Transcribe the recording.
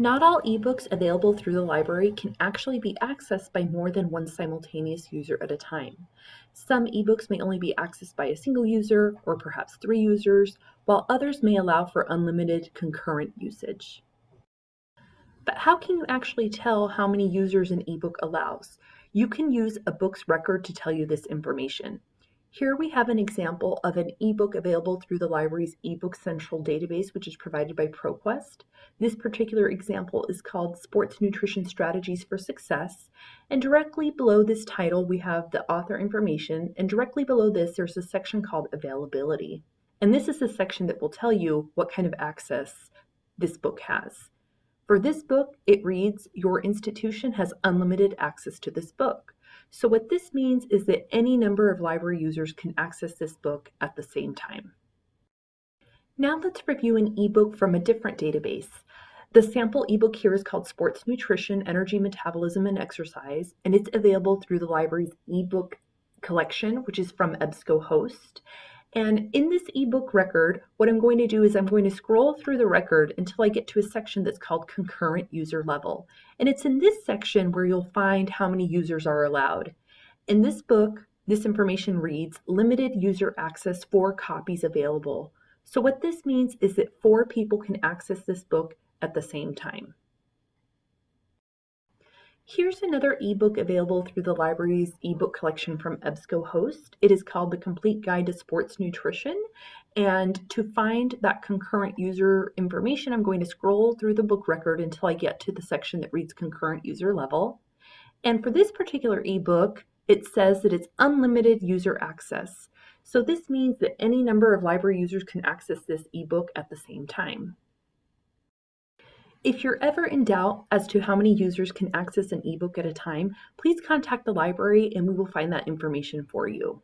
Not all ebooks available through the library can actually be accessed by more than one simultaneous user at a time. Some ebooks may only be accessed by a single user or perhaps three users, while others may allow for unlimited concurrent usage. But how can you actually tell how many users an ebook allows? You can use a book's record to tell you this information. Here we have an example of an ebook available through the library's eBook Central database, which is provided by ProQuest. This particular example is called Sports Nutrition Strategies for Success. And directly below this title, we have the author information. And directly below this, there's a section called Availability. And this is the section that will tell you what kind of access this book has. For this book, it reads, Your institution has unlimited access to this book. So what this means is that any number of library users can access this book at the same time. Now let's review an ebook from a different database. The sample ebook here is called Sports Nutrition, Energy, Metabolism, and Exercise, and it's available through the library's ebook collection, which is from EBSCOhost. And in this ebook record, what I'm going to do is I'm going to scroll through the record until I get to a section that's called concurrent user level. And it's in this section where you'll find how many users are allowed. In this book, this information reads limited user access, four copies available. So what this means is that four people can access this book at the same time. Here's another ebook available through the library's ebook collection from EBSCOhost. It is called The Complete Guide to Sports Nutrition. And to find that concurrent user information, I'm going to scroll through the book record until I get to the section that reads concurrent user level. And for this particular ebook, it says that it's unlimited user access. So this means that any number of library users can access this ebook at the same time. If you're ever in doubt as to how many users can access an ebook at a time, please contact the library and we will find that information for you.